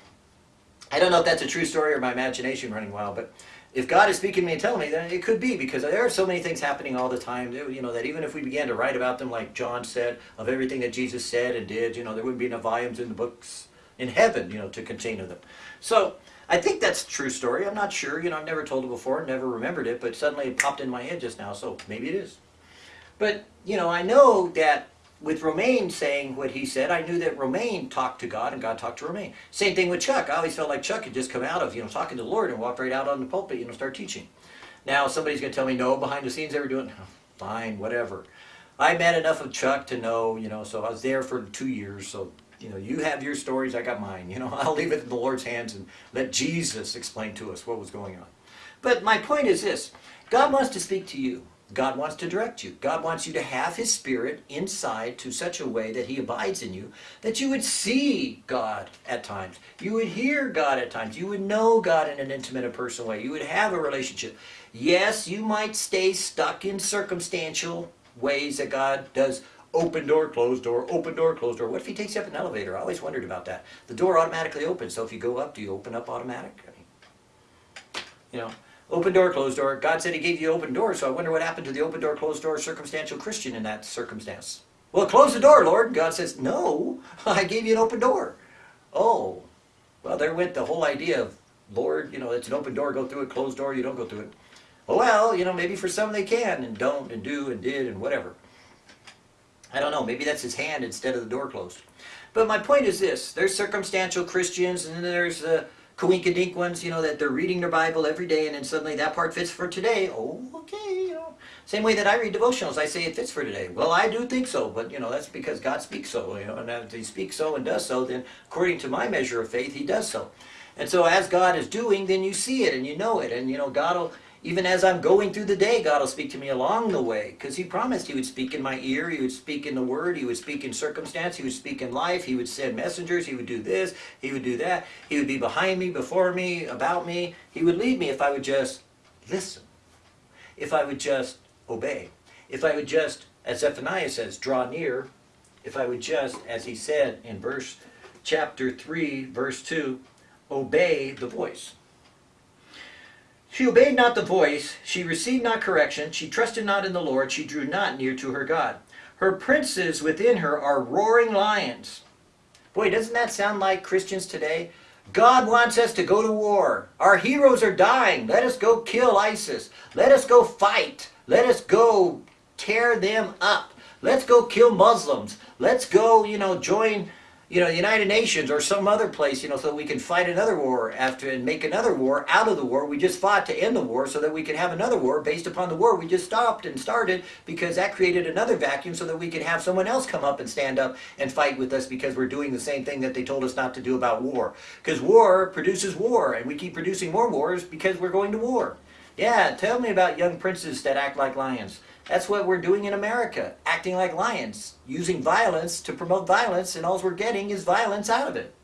I don't know if that's a true story or my imagination running wild, but if God is speaking to me and telling me, then it could be because there are so many things happening all the time. You know that even if we began to write about them, like John said, of everything that Jesus said and did, you know, there wouldn't be enough volumes in the books in heaven, you know, to contain them. So I think that's true story. I'm not sure. You know, I've never told it before, never remembered it, but suddenly it popped in my head just now. So maybe it is. But you know, I know that with Romaine saying what he said, I knew that Romaine talked to God and God talked to Romaine. Same thing with Chuck. I always felt like Chuck had just come out of, you know, talking to the Lord and walked right out on the pulpit, you know, start teaching. Now somebody's going to tell me, no, behind the scenes they were doing, fine, whatever. I met enough of Chuck to know, you know, so I was there for two years, so, you know, you have your stories, I got mine. You know, I'll leave it in the Lord's hands and let Jesus explain to us what was going on. But my point is this, God wants to speak to you. God wants to direct you. God wants you to have His Spirit inside to such a way that He abides in you, that you would see God at times. You would hear God at times. You would know God in an intimate and personal way. You would have a relationship. Yes, you might stay stuck in circumstantial ways that God does open door, closed door, open door, closed door. What if He takes you up an elevator? I always wondered about that. The door automatically opens, so if you go up, do you open up automatic? I mean, you know, Open door, closed door. God said he gave you open door, so I wonder what happened to the open door, closed door circumstantial Christian in that circumstance. Well, close the door, Lord. God says, no, I gave you an open door. Oh, well, there went the whole idea of, Lord, you know, it's an open door, go through it, closed door, you don't go through it. Well, you know, maybe for some they can and don't and do and did and whatever. I don't know, maybe that's his hand instead of the door closed. But my point is this, there's circumstantial Christians and there's the coinkydink ones, you know, that they're reading their Bible every day and then suddenly that part fits for today. Oh, okay, you know. Same way that I read devotionals, I say it fits for today. Well, I do think so, but you know, that's because God speaks so, you know, and if he speaks so and does so, then according to my measure of faith, he does so. And so as God is doing, then you see it and you know it. And you know, God will even as I'm going through the day, God will speak to me along the way because He promised He would speak in my ear, He would speak in the Word, He would speak in circumstance, He would speak in life, He would send messengers, He would do this, He would do that, He would be behind me, before me, about me. He would lead me if I would just listen, if I would just obey, if I would just, as Zephaniah says, draw near, if I would just, as he said in verse chapter 3, verse 2, obey the voice. She obeyed not the voice, she received not correction, she trusted not in the Lord, she drew not near to her God. Her princes within her are roaring lions. Boy, doesn't that sound like Christians today? God wants us to go to war. Our heroes are dying. Let us go kill ISIS. Let us go fight. Let us go tear them up. Let's go kill Muslims. Let's go, you know, join you know, the United Nations or some other place, you know, so we can fight another war after and make another war out of the war we just fought to end the war so that we can have another war based upon the war we just stopped and started because that created another vacuum so that we could have someone else come up and stand up and fight with us because we're doing the same thing that they told us not to do about war. Because war produces war and we keep producing more wars because we're going to war. Yeah, tell me about young princes that act like lions. That's what we're doing in America, acting like lions, using violence to promote violence, and all we're getting is violence out of it.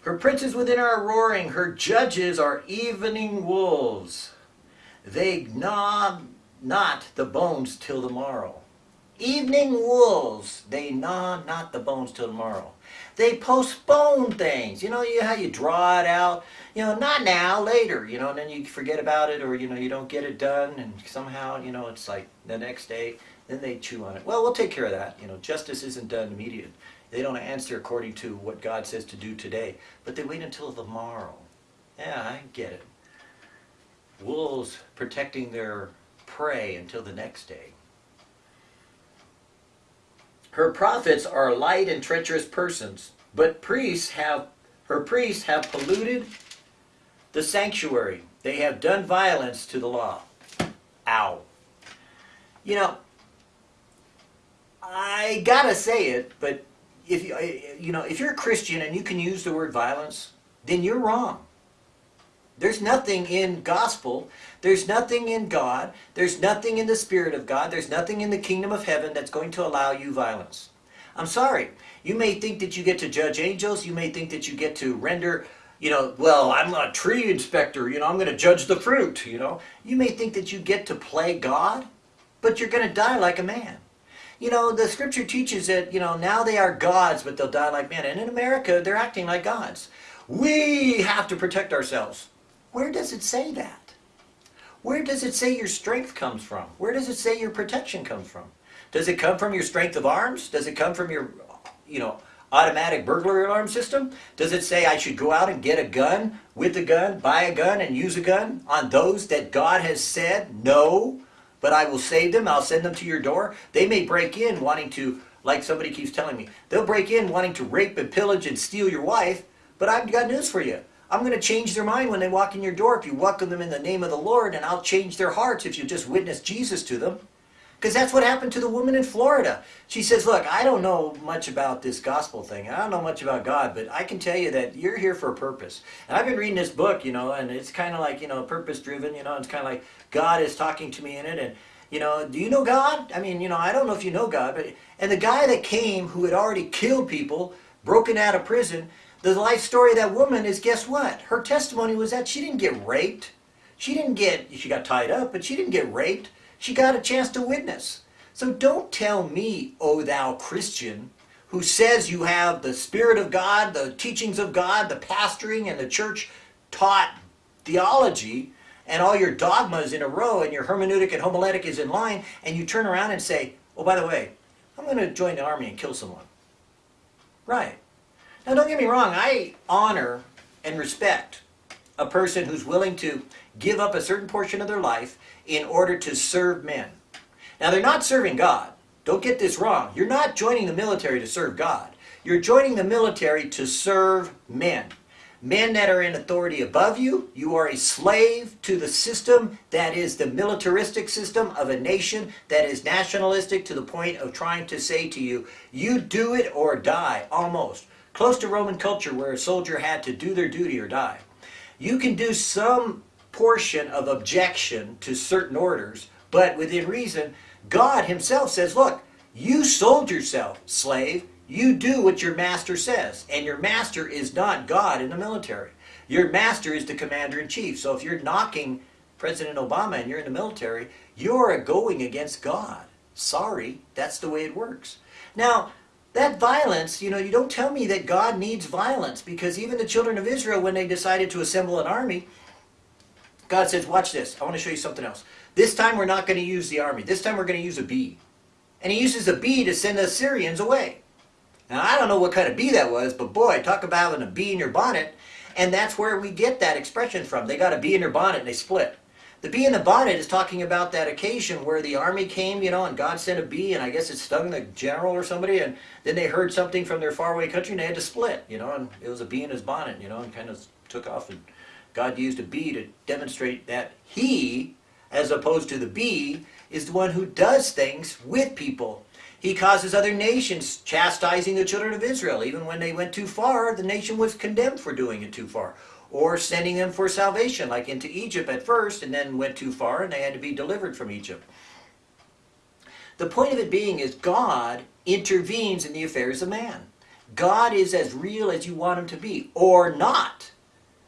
Her princes within are roaring, her judges are evening wolves. They gnaw not the bones till the morrow. Evening wolves, they gnaw not the bones till tomorrow. They postpone things. You know how you draw it out? You know, not now, later, you know, and then you forget about it or, you know, you don't get it done and somehow, you know, it's like the next day, then they chew on it. Well, we'll take care of that. You know, justice isn't done immediate. They don't answer according to what God says to do today, but they wait until tomorrow. Yeah, I get it. Wolves protecting their prey until the next day. Her prophets are light and treacherous persons, but priests have her priests have polluted the sanctuary. They have done violence to the law. Ow. You know, I gotta say it, but if you you know if you're a Christian and you can use the word violence, then you're wrong. There's nothing in gospel. There's nothing in God. There's nothing in the Spirit of God. There's nothing in the kingdom of heaven that's going to allow you violence. I'm sorry. You may think that you get to judge angels. You may think that you get to render, you know, well, I'm a tree inspector. You know, I'm going to judge the fruit. You know, you may think that you get to play God, but you're going to die like a man. You know, the scripture teaches that, you know, now they are gods, but they'll die like men. And in America, they're acting like gods. We have to protect ourselves. Where does it say that? Where does it say your strength comes from? Where does it say your protection comes from? Does it come from your strength of arms? Does it come from your, you know, automatic burglary alarm system? Does it say I should go out and get a gun, with a gun, buy a gun, and use a gun on those that God has said no, but I will save them, I'll send them to your door? They may break in wanting to, like somebody keeps telling me, they'll break in wanting to rape and pillage and steal your wife, but I've got news for you. I'm going to change their mind when they walk in your door if you welcome them in the name of the Lord, and I'll change their hearts if you just witness Jesus to them. Because that's what happened to the woman in Florida. She says, look, I don't know much about this gospel thing. I don't know much about God, but I can tell you that you're here for a purpose. And I've been reading this book, you know, and it's kind of like, you know, purpose-driven, you know, it's kind of like God is talking to me in it, and, you know, do you know God? I mean, you know, I don't know if you know God, but, and the guy that came who had already killed people, broken out of prison, the life story of that woman is guess what? Her testimony was that she didn't get raped. She didn't get, she got tied up, but she didn't get raped. She got a chance to witness. So don't tell me, O thou Christian, who says you have the Spirit of God, the teachings of God, the pastoring and the church taught theology, and all your dogmas in a row, and your hermeneutic and homiletic is in line, and you turn around and say, oh, by the way, I'm going to join the army and kill someone. Right. Now don't get me wrong, I honor and respect a person who's willing to give up a certain portion of their life in order to serve men. Now they're not serving God. Don't get this wrong. You're not joining the military to serve God. You're joining the military to serve men. Men that are in authority above you, you are a slave to the system that is the militaristic system of a nation that is nationalistic to the point of trying to say to you, you do it or die, almost close to Roman culture where a soldier had to do their duty or die. You can do some portion of objection to certain orders, but within reason, God himself says, look, you sold yourself, slave. You do what your master says. And your master is not God in the military. Your master is the commander-in-chief. So if you're knocking President Obama and you're in the military, you're going against God. Sorry, that's the way it works. Now, that violence, you know, you don't tell me that God needs violence because even the children of Israel, when they decided to assemble an army, God says, watch this, I want to show you something else. This time we're not going to use the army. This time we're going to use a bee. And he uses a bee to send the Assyrians away. Now, I don't know what kind of bee that was, but boy, talk about having a bee in your bonnet. And that's where we get that expression from. They got a bee in their bonnet and they split. The bee in the bonnet is talking about that occasion where the army came, you know, and God sent a bee, and I guess it stung the general or somebody, and then they heard something from their faraway country, and they had to split, you know, and it was a bee in his bonnet, you know, and kind of took off, and God used a bee to demonstrate that he, as opposed to the bee, is the one who does things with people. He causes other nations chastising the children of Israel. Even when they went too far, the nation was condemned for doing it too far. or sending them for salvation, like into Egypt at first, and then went too far and they had to be delivered from Egypt. The point of it being is God intervenes in the affairs of man. God is as real as you want him to be, or not,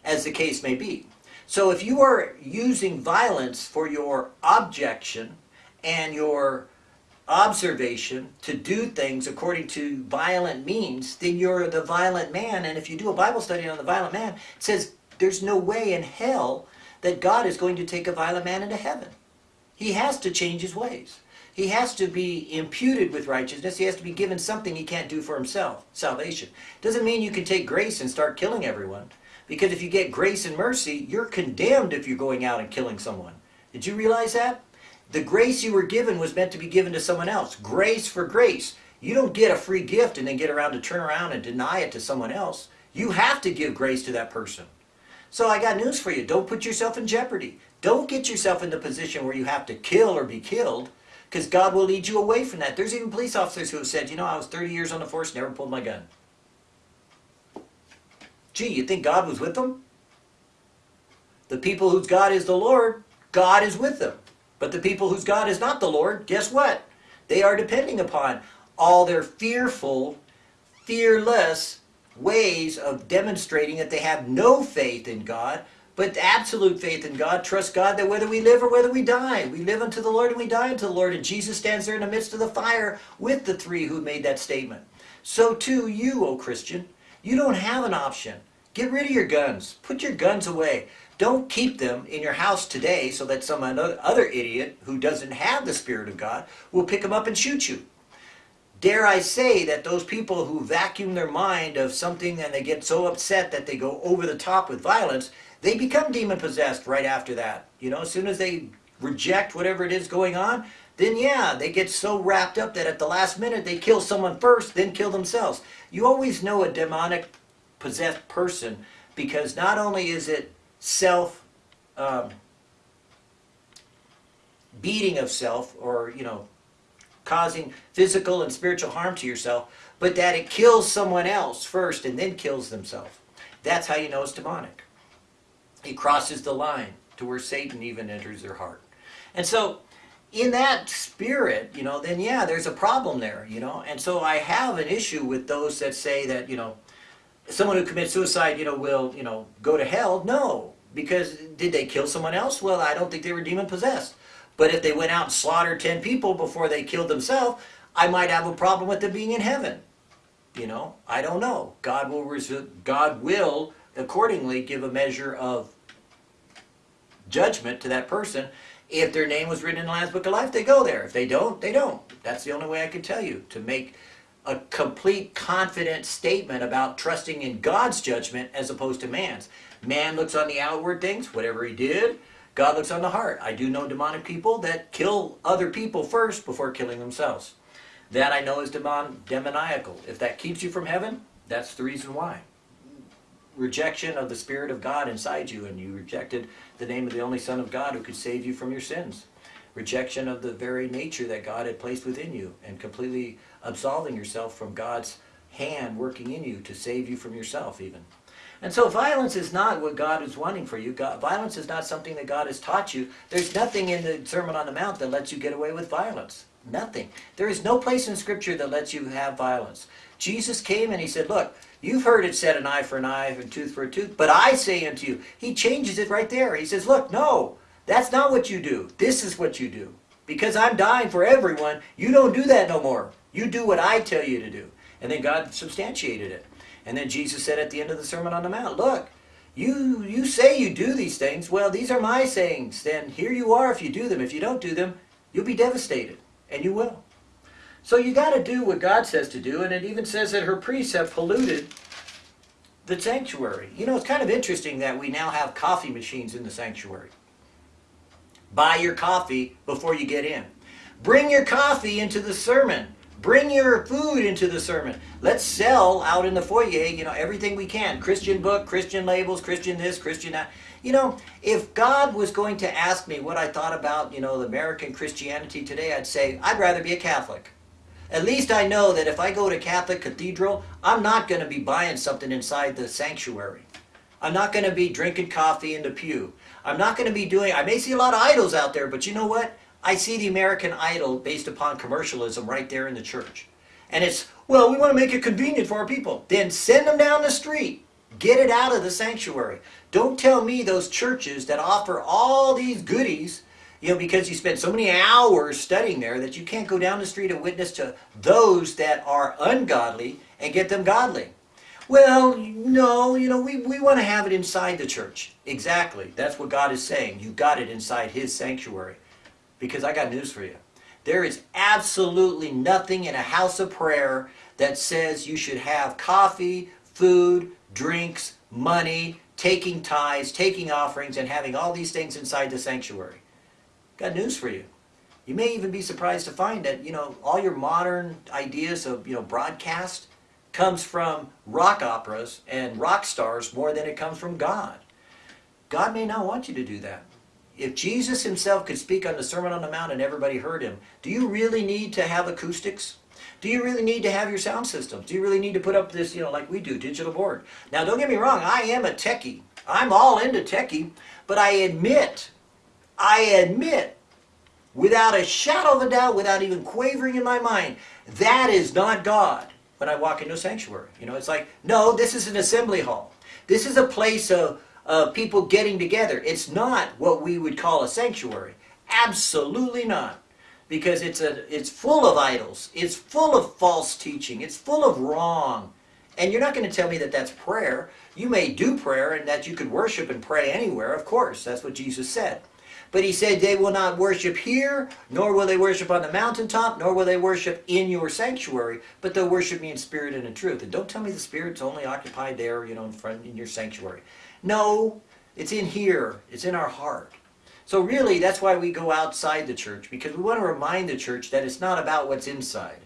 as the case may be. So if you are using violence for your objection and your observation to do things according to violent means, then you're the violent man. And if you do a Bible study on the violent man, it says there's no way in hell that God is going to take a violent man into heaven. He has to change his ways. He has to be imputed with righteousness. He has to be given something he can't do for himself, salvation. Doesn't mean you can take grace and start killing everyone. Because if you get grace and mercy, you're condemned if you're going out and killing someone. Did you realize that? The grace you were given was meant to be given to someone else. Grace for grace. You don't get a free gift and then get around to turn around and deny it to someone else. You have to give grace to that person. So I got news for you. Don't put yourself in jeopardy. Don't get yourself in the position where you have to kill or be killed because God will lead you away from that. There's even police officers who have said, you know, I was 30 years on the force, never pulled my gun. Gee, you think God was with them? The people whose God is the Lord, God is with them. But the people whose God is not the Lord, guess what? They are depending upon all their fearful, fearless ways of demonstrating that they have no faith in God, but absolute faith in God. Trust God that whether we live or whether we die, we live unto the Lord and we die unto the Lord. And Jesus stands there in the midst of the fire with the three who made that statement. So too you, O Christian, you don't have an option. Get rid of your guns. Put your guns away. Don't keep them in your house today so that some other idiot who doesn't have the Spirit of God will pick them up and shoot you. Dare I say that those people who vacuum their mind of something and they get so upset that they go over the top with violence, they become demon possessed right after that. You know, as soon as they reject whatever it is going on, then yeah, they get so wrapped up that at the last minute they kill someone first, then kill themselves. You always know a demonic possessed person because not only is it self um, beating of self or you know causing physical and spiritual harm to yourself but that it kills someone else first and then kills themselves. That's how you know it's demonic. It crosses the line to where satan even enters their heart. And so in that spirit you know then yeah there's a problem there you know? And so i have an issue with those that say that you know someone who commits suicide, you know, will, you know, go to hell? No. Because did they kill someone else? Well, I don't think they were demon possessed. But if they went out and slaughtered 10 people before they killed themselves, I might have a problem with them being in heaven. You know, I don't know. God will God will accordingly give a measure of judgment to that person. If their name was written in the Lamb's Book of Life, they go there. If they don't, they don't. That's the only way I can tell you to make a complete confident statement about trusting in God's judgment as opposed to man's. Man looks on the outward things, whatever he did. God looks on the heart. I do know demonic people that kill other people first before killing themselves. That I know is demon, demoniacal. If that keeps you from heaven, that's the reason why. Rejection of the Spirit of God inside you, and you rejected the name of the only Son of God who could save you from your sins rejection of the very nature that God had placed within you and completely absolving yourself from God's hand working in you to save you from yourself even. And so violence is not what God is wanting for you. God, violence is not something that God has taught you. There's nothing in the Sermon on the Mount that lets you get away with violence. Nothing. There is no place in Scripture that lets you have violence. Jesus came and he said, look, you've heard it said an eye for an eye and tooth for a tooth, but I say unto you. He changes it right there. He says, look, no, that's not what you do. This is what you do. Because I'm dying for everyone, you don't do that no more. You do what I tell you to do. And then God substantiated it. And then Jesus said at the end of the Sermon on the Mount, look, you, you say you do these things. Well, these are my sayings. Then here you are if you do them. If you don't do them, you'll be devastated. And you will. So you got to do what God says to do. And it even says that her priests have polluted the sanctuary. You know, it's kind of interesting that we now have coffee machines in the sanctuary. Buy your coffee before you get in. Bring your coffee into the sermon. Bring your food into the sermon. Let's sell out in the foyer, you know, everything we can. Christian book, Christian labels, Christian this, Christian that. You know, if God was going to ask me what I thought about, you know, American Christianity today, I'd say, I'd rather be a Catholic. At least I know that if I go to Catholic Cathedral, I'm not going to be buying something inside the sanctuary. I'm not going to be drinking coffee in the pew. I'm not going to be doing, I may see a lot of idols out there, but you know what? I see the American idol based upon commercialism right there in the church. And it's, well, we want to make it convenient for our people. Then send them down the street. Get it out of the sanctuary. Don't tell me those churches that offer all these goodies, you know, because you spend so many hours studying there that you can't go down the street and witness to those that are ungodly and get them godly. Well, no, you know, we, we want to have it inside the church. Exactly. That's what God is saying. You got it inside His sanctuary. Because I got news for you. There is absolutely nothing in a house of prayer that says you should have coffee, food, drinks, money, taking tithes, taking offerings, and having all these things inside the sanctuary. Got news for you. You may even be surprised to find that, you know, all your modern ideas of, you know, broadcast comes from rock operas and rock stars more than it comes from God. God may not want you to do that. If Jesus himself could speak on the Sermon on the Mount and everybody heard him, do you really need to have acoustics? Do you really need to have your sound systems? Do you really need to put up this, you know, like we do, digital board? Now, don't get me wrong, I am a techie. I'm all into techie, but I admit, I admit, without a shadow of a doubt, without even quavering in my mind, that is not God when I walk into a sanctuary. You know, it's like, no, this is an assembly hall. This is a place of, of people getting together. It's not what we would call a sanctuary. Absolutely not. Because it's a it's full of idols. It's full of false teaching. It's full of wrong. And you're not going to tell me that that's prayer. You may do prayer and that you could worship and pray anywhere of course. That's what jesus said. But he said they will not worship here nor will they worship on the mountaintop nor will they worship in your sanctuary. But they'll worship me in spirit and in truth. And don't tell me the spirit's only occupied there you know in front in your sanctuary no it's in here it's in our heart so really, that's why we go outside the church, because we want to remind the church that it's not about what's inside,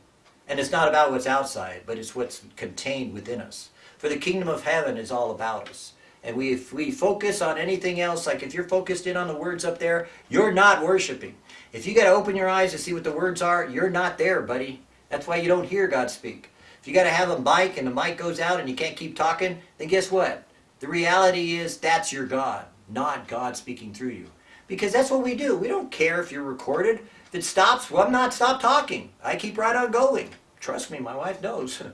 and it's not about what's outside, but it's what's contained within us. For the kingdom of heaven is all about us. And we, if we focus on anything else, like if you're focused in on the words up there, you're not worshiping. If you got to open your eyes to see what the words are, you're not there, buddy. That's why you don't hear God speak. If you got to have a mic and the mic goes out and you can't keep talking, then guess what? The reality is that's your God, not God speaking through you because that's what we do. We don't care if you're recorded. If it stops, well, I'm not stop talking. I keep right on going. Trust me, my wife knows.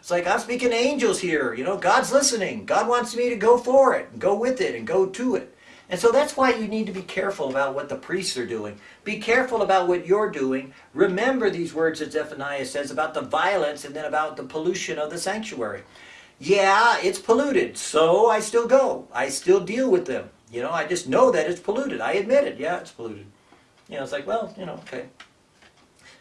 It's like I'm speaking to angels here. You know, God's listening. God wants me to go for it, and go with it, and go to it. And so that's why you need to be careful about what the priests are doing. Be careful about what you're doing. Remember these words that Zephaniah says about the violence and then about the pollution of the sanctuary. Yeah, it's polluted, so I still go. I still deal with them. You know, I just know that it's polluted. I admit it. Yeah, it's polluted. You know, it's like, well, you know, okay.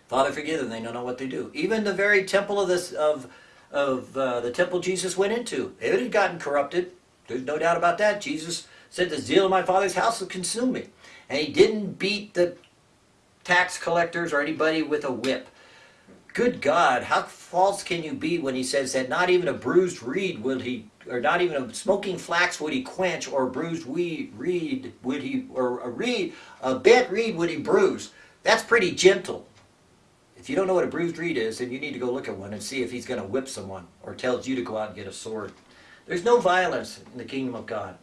Father, forgive them. They don't know what they do. Even the very temple of this of of uh, the temple Jesus went into, it had gotten corrupted. There's no doubt about that. Jesus said, "The zeal of my Father's house will consume me," and he didn't beat the tax collectors or anybody with a whip. Good God, how false can you be when he says that not even a bruised reed will he or not even a smoking flax would he quench, or a bruised weed, reed would he, or a reed, a bent reed would he bruise. That's pretty gentle. If you don't know what a bruised reed is, then you need to go look at one and see if he's going to whip someone or tells you to go out and get a sword. There's no violence in the kingdom of God.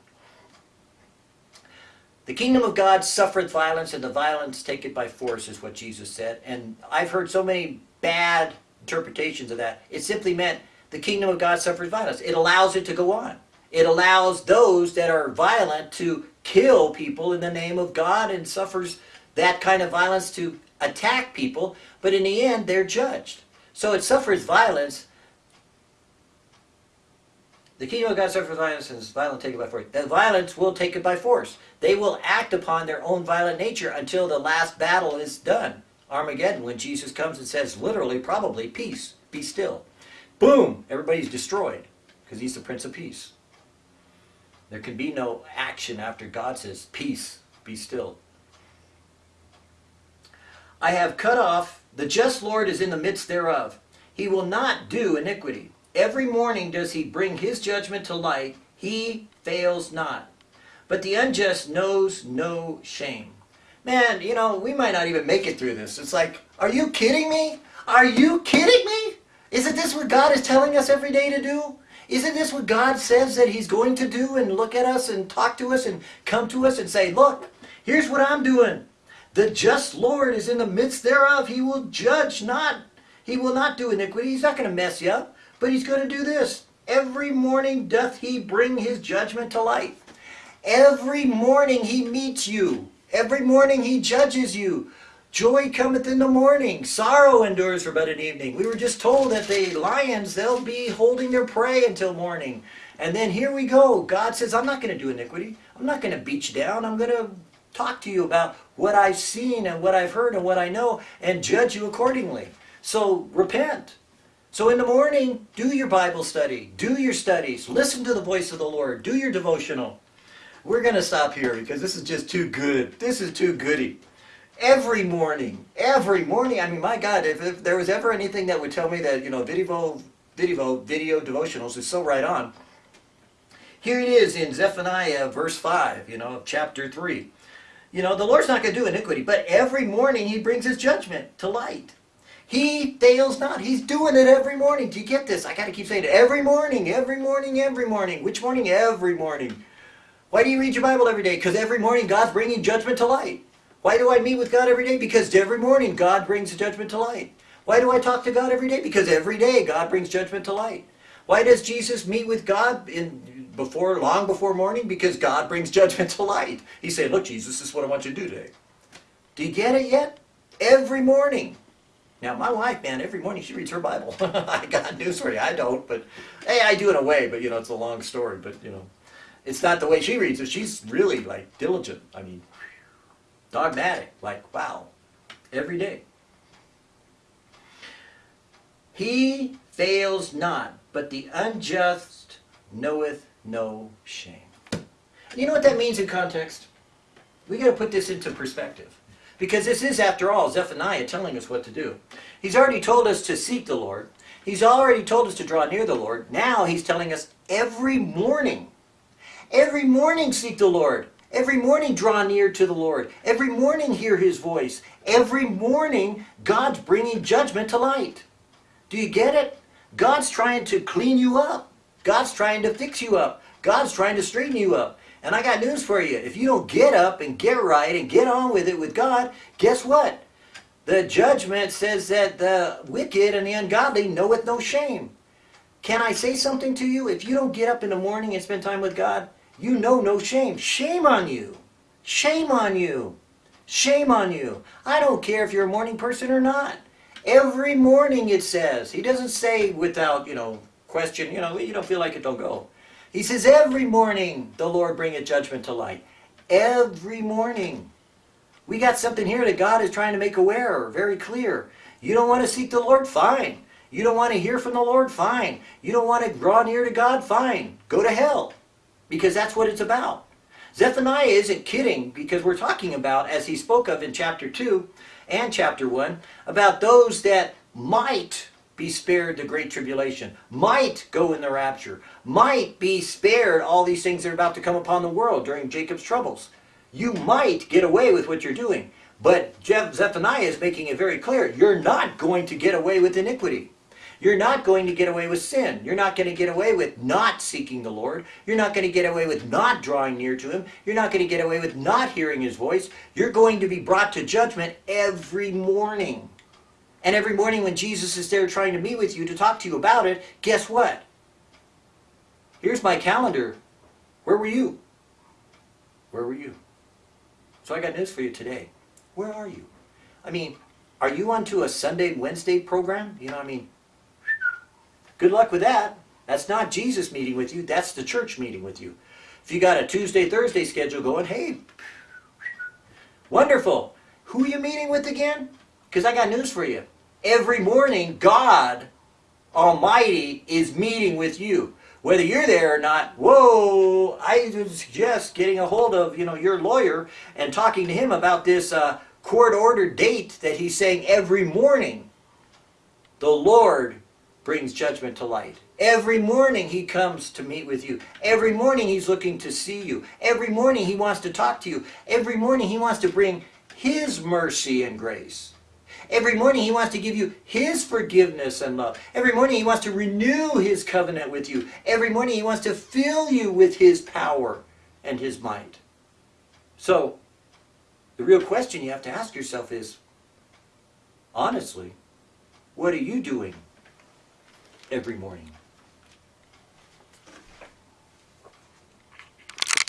The kingdom of God suffereth violence, and the violence take it by force, is what Jesus said. And I've heard so many bad interpretations of that. It simply meant the kingdom of God suffers violence. It allows it to go on. It allows those that are violent to kill people in the name of God and suffers that kind of violence to attack people, but in the end, they're judged. So it suffers violence. The kingdom of God suffers violence and is violent taken by force. The violence will take it by force. They will act upon their own violent nature until the last battle is done. Armageddon, when Jesus comes and says, literally, probably, peace, be still. Boom! Everybody's destroyed because he's the Prince of Peace. There can be no action after God says, Peace, be still. I have cut off, the just Lord is in the midst thereof. He will not do iniquity. Every morning does he bring his judgment to light. He fails not. But the unjust knows no shame. Man, you know, we might not even make it through this. It's like, are you kidding me? Are you kidding me? Isn't this what God is telling us every day to do? Isn't this what God says that He's going to do and look at us and talk to us and come to us and say, look, here's what I'm doing. The just Lord is in the midst thereof. He will judge not. He will not do iniquity. He's not going to mess you up. But He's going to do this. Every morning doth He bring His judgment to light. Every morning He meets you. Every morning He judges you. Joy cometh in the morning, sorrow endures for but an evening. We were just told that the lions, they'll be holding their prey until morning. And then here we go. God says, I'm not going to do iniquity. I'm not going to beat you down. I'm going to talk to you about what I've seen and what I've heard and what I know and judge you accordingly. So repent. So in the morning, do your Bible study. Do your studies. Listen to the voice of the Lord. Do your devotional. We're going to stop here because this is just too good. This is too goody every morning, every morning. I mean, my God, if, if there was ever anything that would tell me that, you know, video, video, video devotionals is so right on. Here it is in Zephaniah verse 5, you know, chapter 3. You know, the Lord's not going to do iniquity, but every morning he brings his judgment to light. He fails not. He's doing it every morning. Do you get this? I got to keep saying it. Every morning, every morning, every morning. Which morning? Every morning. Why do you read your Bible every day? Because every morning God's bringing judgment to light. Why do I meet with God every day? Because every morning God brings judgment to light. Why do I talk to God every day? Because every day God brings judgment to light. Why does Jesus meet with God in before long before morning? Because God brings judgment to light. He said, look, Jesus, this is what I want you to do today. Do you get it yet? Every morning. Now, my wife, man, every morning she reads her Bible. I got news for you. I don't, but hey, I do in a way, but you know, it's a long story. But you know, it's not the way she reads it. She's really like diligent. I mean, dogmatic, like, wow, every day. He fails not, but the unjust knoweth no shame. You know what that means in context? We got to put this into perspective. Because this is, after all, Zephaniah telling us what to do. He's already told us to seek the Lord. He's already told us to draw near the Lord. Now he's telling us every morning. Every morning seek the Lord. Every morning draw near to the Lord. Every morning hear his voice. Every morning God's bringing judgment to light. Do you get it? God's trying to clean you up. God's trying to fix you up. God's trying to straighten you up. And I got news for you. If you don't get up and get right and get on with it with God, guess what? The judgment says that the wicked and the ungodly knoweth no shame. Can I say something to you? If you don't get up in the morning and spend time with God, you know no shame. Shame on you. Shame on you. Shame on you. I don't care if you're a morning person or not. Every morning it says. He doesn't say without, you know, question, you know, you don't feel like it, don't go. He says every morning the Lord bring a judgment to light. Every morning. We got something here that God is trying to make aware, very clear. You don't want to seek the Lord? Fine. You don't want to hear from the Lord? Fine. You don't want to draw near to God? Fine. Go to hell because that's what it's about. Zephaniah isn't kidding because we're talking about, as he spoke of in chapter 2 and chapter 1, about those that might be spared the great tribulation, might go in the rapture, might be spared all these things that are about to come upon the world during Jacob's troubles. You might get away with what you're doing. But Zephaniah is making it very clear, you're not going to get away with iniquity. You're not going to get away with sin. You're not going to get away with not seeking the Lord. You're not going to get away with not drawing near to Him. You're not going to get away with not hearing His voice. You're going to be brought to judgment every morning. And every morning when Jesus is there trying to meet with you to talk to you about it, guess what? Here's my calendar. Where were you? Where were you? So I got news for you today. Where are you? I mean, are you onto a Sunday, Wednesday program? You know, what I mean, Good luck with that. That's not Jesus meeting with you. That's the church meeting with you. If you got a Tuesday, Thursday schedule going, hey, wonderful. Who are you meeting with again? Because I got news for you. Every morning, God Almighty is meeting with you. Whether you're there or not, whoa, I would suggest getting a hold of, you know, your lawyer and talking to him about this uh, court-ordered date that he's saying every morning the Lord brings judgment to light. Every morning he comes to meet with you. Every morning he's looking to see you. Every morning he wants to talk to you. Every morning he wants to bring his mercy and grace. Every morning He wants to give you His forgiveness and love. Every morning He wants to renew His covenant with you. Every morning He wants to fill you with His power and His might. So, the real question you have to ask yourself is honestly, what are you doing every morning?